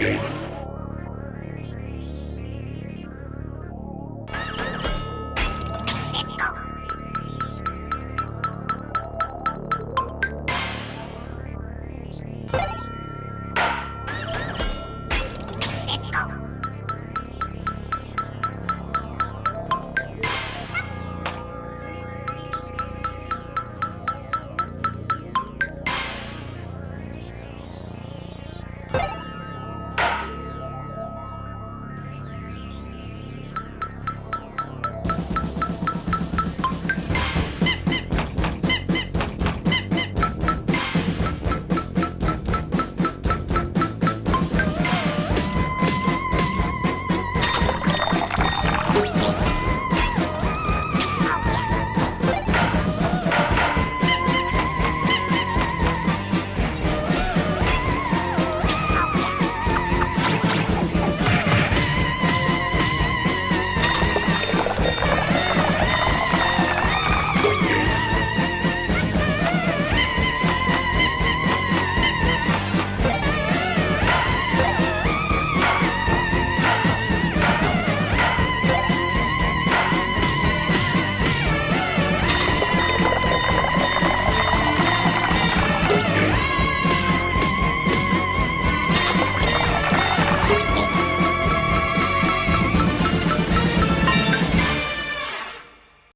Yeah.